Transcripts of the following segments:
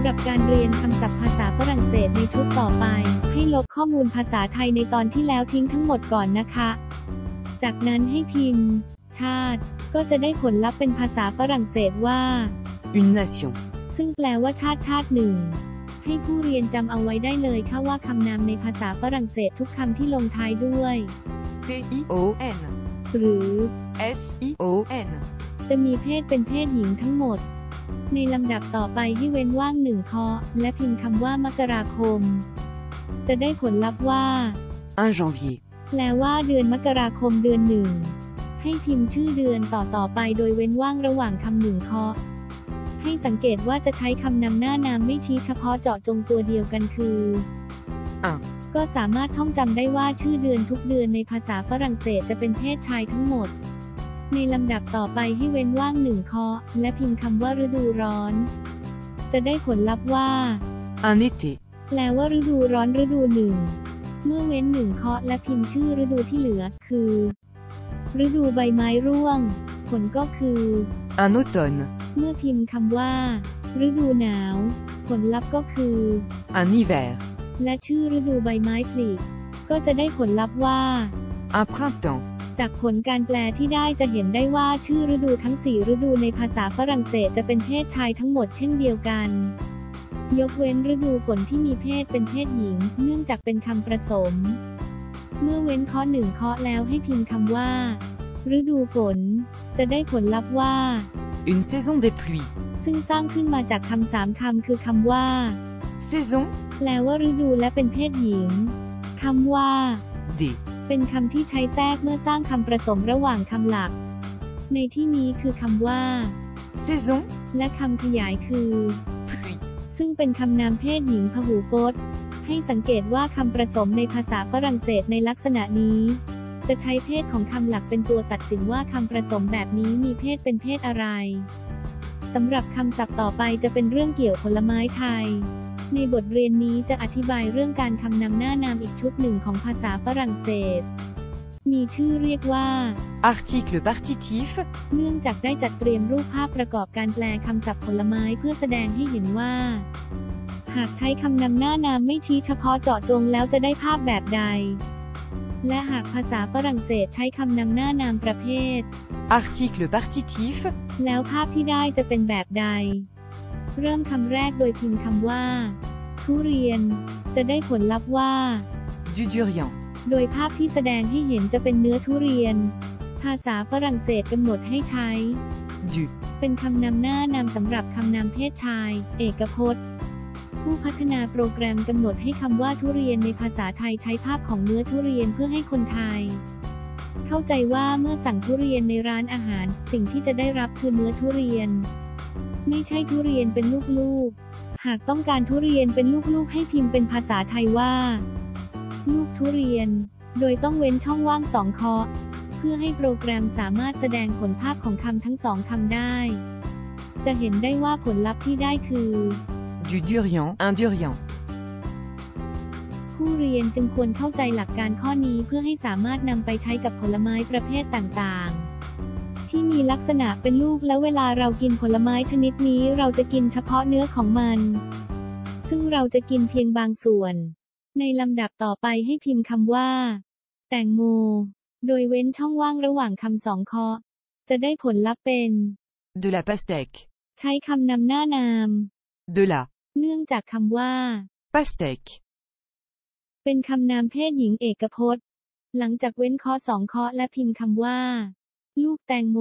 ำหรับการเรียนคำศัพท์ภาษาฝรั่งเศสในชุดต่อไป ให้ลบข้อมูลภาษาไทยในตอนที่แล้วทิ้งทั้งหมดก่อนนะคะ จากนั้นให้พิมพ์ ชาติ ก็จะได้ผลลัพธ์เป็นภาษาฝรั่งเศสว่า Une nation. ซึ่งแปลว่าชาติชาติหนึ่ง ให้ผู้เรียนจำเอาไว้ได้เลยค่ะว่าคำนามในภาษาฝรั่งเศสทุกคำที่ลงท้ายด้วย T-I-O-N. หรือ S-I-O-N. จะมีเพศเป็นเพศหญิงทั้งหมด ในลำดับต่อไปให้เว้นว่างหนึ่งเคาะและพิมพ์คำว่ามกราคม จะได้ผลลัพธ์ว่า 1 janvier. แปลว่าเดือนมกราคมเดือนหนึ่ง ให้พิมพ์ชื่อเดือนต่อต่อไปโดยเว้นว่างระหว่างคำหนึ่งเคาะให้สังเกตว่าจะใช้คำนำหน้านามไม่ชี้เฉพาะเจาะจงตัวเดียวกันคืออะก็สามารถท่องจำได้ว่าชื่อเดือนทุกเดือนในภาษาฝรั่งเศสจะเป็นเพศชายทั้งหมด ในลำดับต่อไปให้เว้นว่างหนึ่งเคาะและพิมพ์คำว่าฤดูร้อน จะได้ผลลัพธ์ว่า Un été. แปลว่าฤดูร้อนฤดูหนึ่ง เมื่อเว้นหนึ่งเคาะและพิมพ์ชื่อฤดูที่เหลือ คือ ฤดูใบไม้ร่วง ผลก็คือ Un automne. เมื่อพิมพ์คำว่า ฤดูหนาว ผลลัพธ์ก็คือ Un hiver. และชื่อฤดูใบไม้ผลิก็จะได้ผลลัพธ์ว่า Un printemps. จากผลการแปลที่ได้จะเห็นได้ว่าชื่อฤดูทั้ง 4 ฤดูในภาษาฝรั่งเศสจะเป็นเพศชายทั้งหมดเช่นเดียวกัน ยกเว้นฤดูฝนที่มีเพศเป็นเพศหญิง เนื่องจากเป็นคำประสม เมื่อเว้นข้อหนึ่งข้อแล้วให้พิมพ์คำว่า ฤดูฝน จะได้ผลลัพธ์ว่า Une saison des pluies. ซึ่งสร้างขึ้นมาจากคำสามคำคือคำว่า Saison แปลว่าฤดูและเป็นเพศหญิงคำว่า des. เป็นคำที่ใช้แทรกเมื่อสร้างคำประสมระหว่างคำหลัก ในที่นี้คือคำว่า Saison และคำขยายคือ pluie. ซึ่งเป็นคำนามเพศหญิงพหูพจน์ ให้สังเกตว่าคำประสมในภาษาฝรั่งเศสในลักษณะนี้ จะใช้เพศของคำหลักเป็นตัวตัดสินว่าคำประสมแบบนี้มีเพศเป็นเพศอะไรสำหรับคำศัพท์ต่อไปจะเป็นเรื่องเกี่ยวผลไม้ไทย ในบทเรียนนี้จะอธิบายเรื่องการคำนำหน้านามอีกชุดหนึ่งของภาษาฝรั่งเศส มีชื่อเรียกว่า Article partitif. เนื่องจากได้จัดเตรียมรูปภาพประกอบการแปลคำศัพท์ผลไม้เพื่อแสดงให้เห็นว่า หากใช้คำนำหน้านามไม่ชี้เฉพาะเจาะจงแล้วจะได้ภาพแบบใด และหากภาษาฝรั่งเศสใช้คำนำหน้านามประเภท Article partitif. แล้วภาพที่ได้จะเป็นแบบใด เริ่มคำแรกโดยพิมพ์คำว่า ทุเรียน จะได้ผลลัพธ์ว่า Du durian. โดยภาพที่แสดงให้เห็นจะเป็นเนื้อทุเรียน ภาษาฝรั่งเศสกำหนดให้ใช้ Du. เป็นคำนำหน้านามสำหรับคำนามเพศชาย เอกพจน์ ผู้พัฒนาโปรแกรมกำหนดให้คำว่าทุเรียนในภาษาไทยใช้ภาพของเนื้อทุเรียนเพื่อให้คนไทย เข้าใจว่าเมื่อสั่งทุเรียนในร้านอาหาร สิ่งที่จะได้รับคือเนื้อทุเรียน ไม่ใช่ทุเรียนเป็นลูกๆ หากต้องการทุเรียนเป็นลูกๆ ให้พิมพ์เป็นภาษาไทยว่า ลูกทุเรียน โดยต้องเว้นช่องว่างสองเคาะเพื่อให้โปรแกรมสามารถแสดงผลภาพของคำทั้งสองคำได้ จะเห็นได้ว่าผลลัพธ์ที่ได้คือ Du durian. Un durian. ผู้เรียนจึงควรเข้าใจหลักการข้อนี้เพื่อให้สามารถนำไปใช้กับผลไม้ประเภทต่างๆ ที่มีลักษณะเป็นลูกและเวลาเรากินผลไม้ชนิดนี้เราจะกินเฉพาะเนื้อของมัน ซึ่งเราจะกินเพียงบางส่วน ในลำดับต่อไปให้พิมพ์คำว่า แตงโม โดยเว้นช่องว่างระหว่างคำสองเคาะจะได้ผลลัพธ์เป็น De la pastèque. ใช้คำนำหน้านาม De la เนื่องจากคำว่า pastèque. เป็นคำนามเพศหญิงเอกพจน์ หลังจากเว้นข้อสองข้อและพิมพ์คำว่า ลูกแตงโม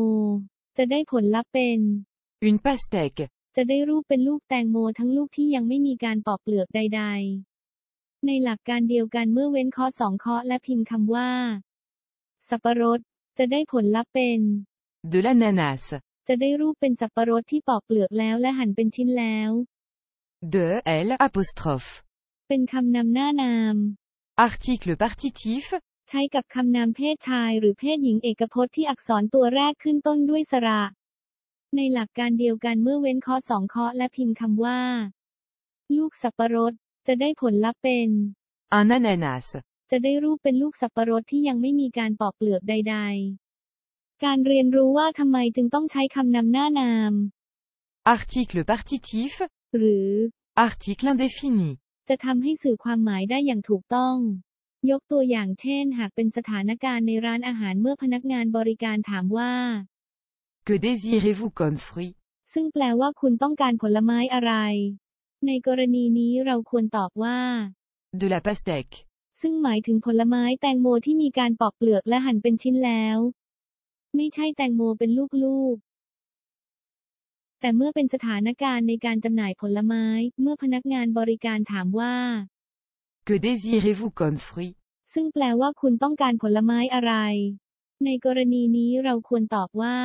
จะได้ผลลัพธ์เป็น Une pastèque. จะได้รูปเป็นลูกแตงโมทั้งลูกที่ยังไม่มีการปอกเปลือกใด ๆ ในหลักการเดียวกันเมื่อเว้นข้อสองข้อและพิมพ์คำว่า สับปะรด จะได้ผลลัพธ์เป็น De l'ananas. จะได้รูปเป็นสับปะรดที่ปอกเปลือกแล้วและหั่นเป็นชิ้นแล้ว De L apostrophe. เป็นคำนำหน้านาม Article partitif. ใช้กับคำนามเพศชายหรือเพศหญิงเอกพจน์ที่อักษรตัวแรกขึ้นต้นด้วยสระ ในหลักการเดียวกันเมื่อเว้นข้อสองข้อและพิมพ์คำว่า ลูกสับปะรด จะได้ผลลัพธ์เป็น Un ananas. จะได้รูปเป็นลูกสับปะรดที่ยังไม่มีการปอกเปลือกใด ๆ การเรียนรู้ว่าทำไมจึงต้องใช้คำนำหน้านาม Article partitif. หรือ Article indéfini. จะทำให้สื่อความหมายได้อย่างถูกต้อง ยกตัวอย่างเช่น หากเป็นสถานการณ์ในร้านอาหารเมื่อพนักงานบริการถามว่า Que désirez-vous comme fruit ซึ่งแปลว่าคุณต้องการผลไม้อะไร ในกรณีนี้เราควรตอบว่า De la pastèque. ซึ่งหมายถึงผลไม้แตงโมที่มีการปอกเปลือกและหั่นเป็นชิ้นแล้ว ไม่ใช่แตงโมเป็นลูกๆ แต่เมื่อเป็นสถานการณ์ในการจำหน่ายผลไม้ เมื่อพนักงานบริการถามว่า Que désirez-vous comme fruit ซึ่งแปลว่าคุณต้องการผลไม้อะไร ในกรณีนี้เราควรตอบว่า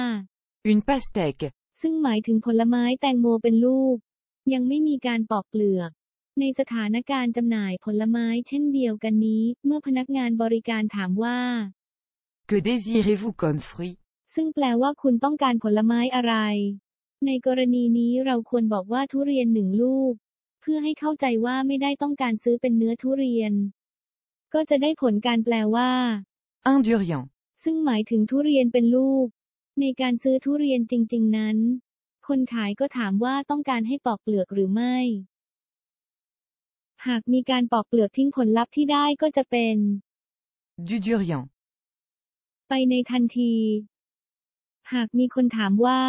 Une pastèque. ซึ่งหมายถึงผลไม้แตงโมเป็นลูก ยังไม่มีการปอกเปลือกในสถานการณ์จำหน่ายผลไม้เช่นเดียวกันนี้ เมื่อพนักงานบริการถามว่า Que désirez-vous comme fruit ซึ่งแปลว่าคุณต้องการผลไม้อะไร ในกรณีนี้เราควรบอกว่าทุเรียนหนึ่งลูก เพื่อให้เข้าใจว่าไม่ได้ต้องการซื้อเป็นเนื้อทุเรียน ก็จะได้ผลการแปลว่า Un durian. ซึ่งหมายถึงทุเรียนเป็นลูก ในการซื้อทุเรียนจริง ๆ นั้น คนขายก็ถามว่าต้องการให้ปอกเปลือกหรือไม่ หากมีการปอกเปลือกทิ้งผลลัพธ์ที่ได้ก็จะเป็น Du durian. ไปในทันที หากมีคนถามว่า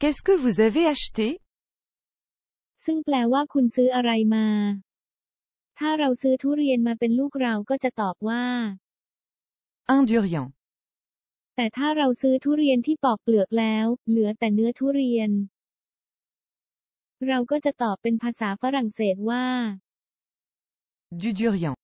Qu'est-ce que vous avez acheté ซึ่งแปลว่าคุณซื้ออะไรมา ถ้าเราซื้อทุเรียนมาเป็นลูกเราก็จะตอบว่า Un durian. แต่ถ้าเราซื้อทุเรียนที่ปอกเปลือกแล้ว เหลือแต่เนื้อทุเรียน เราก็จะตอบเป็นภาษาฝรั่งเศสว่า Du durian.